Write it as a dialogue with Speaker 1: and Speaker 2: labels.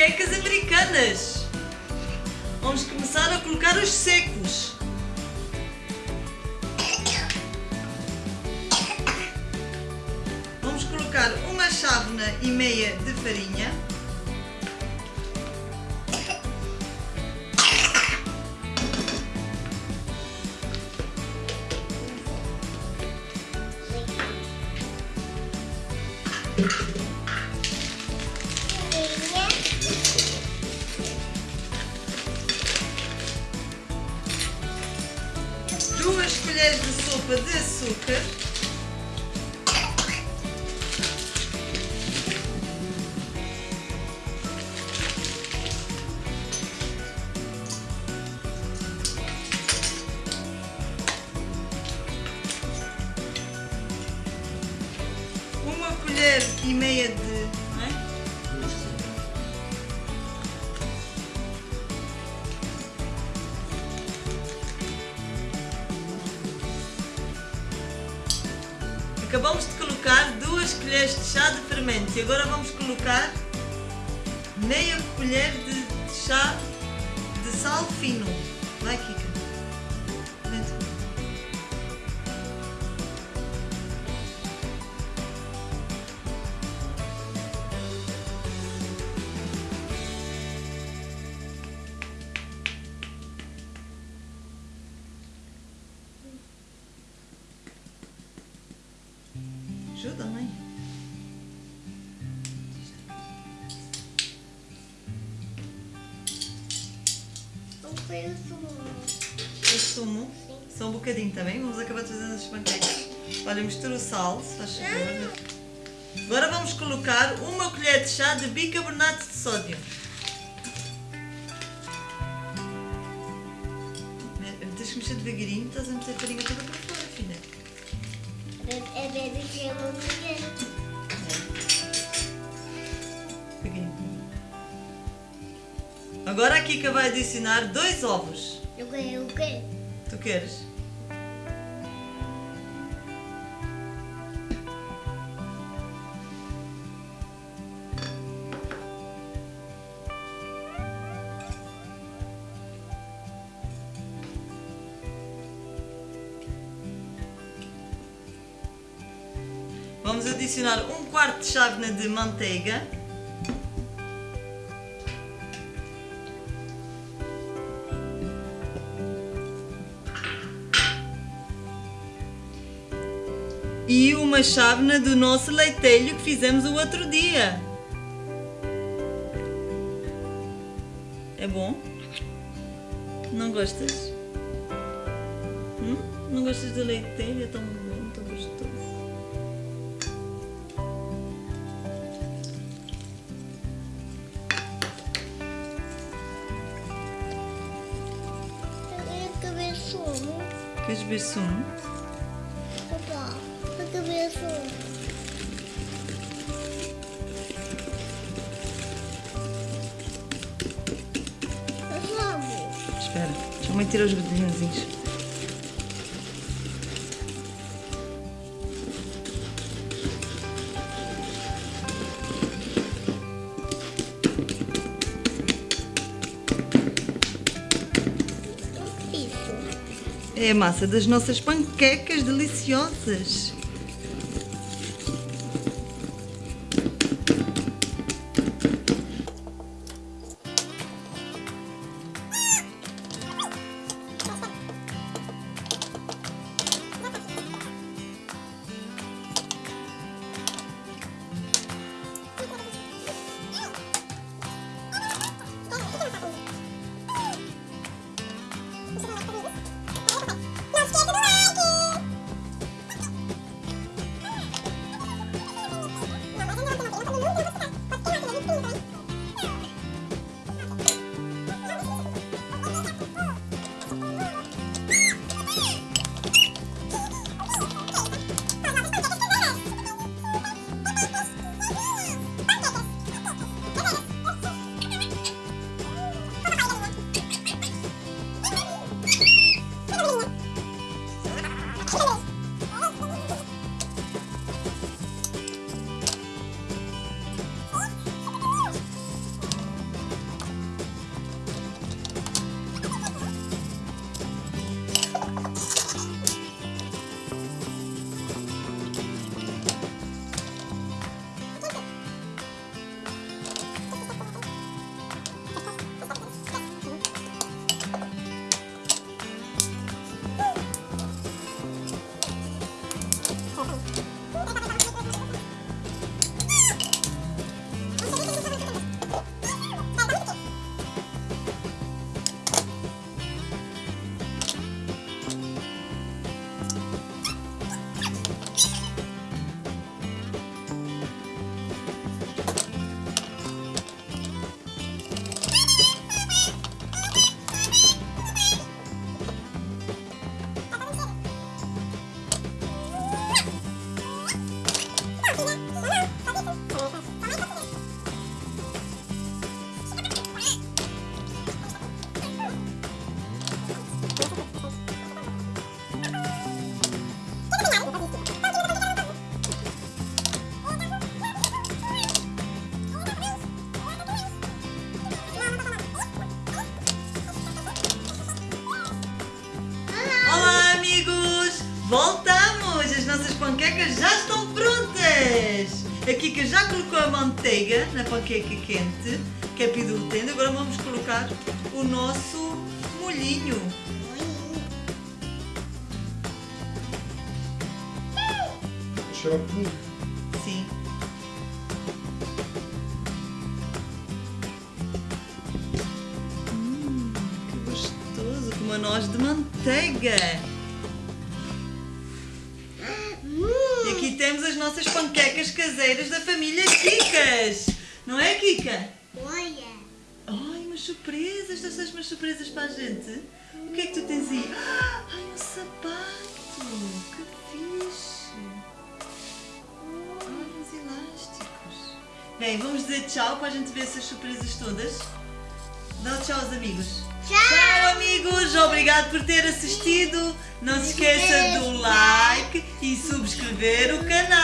Speaker 1: panquecas americanas. Vamos começar a colocar os secos. Vamos colocar uma chávena e meia de farinha. Duas sopa de açúcar. Uma colher e meia de. De colocar duas colheres de chá de fermento e agora vamos colocar meia colher de chá de sal fino. Vai, Kika. Ajuda, mãe.
Speaker 2: Não foi o sumo.
Speaker 1: O sumo. Só um bocadinho, tá bem? Vamos acabar de fazer as panquecas. Olha, mistura o sal, se faz favor. Agora vamos colocar uma colher de chá de bicarbonato de sódio. Tens que mexer devagarinho, estás a meter a farinha toda para.
Speaker 2: É bebê que mulher.
Speaker 1: Devagarinho. Agora a Kika vai adicionar dois ovos.
Speaker 2: Eu ganhei o quê?
Speaker 1: Tu queres? Vamos adicionar um quarto de chávena de manteiga. E uma chávena do nosso leitelho que fizemos o outro dia. É bom? Não gostas? Hum? Não gostas do leitelho? É tão bom,
Speaker 2: Eu queria ver sumo. Eu amo.
Speaker 1: Espera, deixa a mãe tirar os bolinhozinhos. É a massa das nossas panquecas deliciosas. Voltamos! As nossas panquecas já estão prontas! A Kika já colocou a manteiga na panqueca quente, que é pidultendo. Agora vamos colocar o nosso molhinho.
Speaker 3: Chocolate.
Speaker 1: Sim. Hum, que gostoso! Com uma noz de manteiga! Temos as nossas panquecas caseiras da família Kikas. Não é, Kika?
Speaker 2: Olha.
Speaker 1: Ai, umas surpresas, trouxeste umas surpresas para a gente. O que é que tu tens aí? Ah, Ai, um sapato! Que fixe! Ai, uns elásticos. Bem, vamos dizer tchau para a gente ver essas surpresas todas. Dá tchau aos amigos. Tchau, amigos! Obrigado por ter assistido. Não se esqueça do like e subscrever o canal.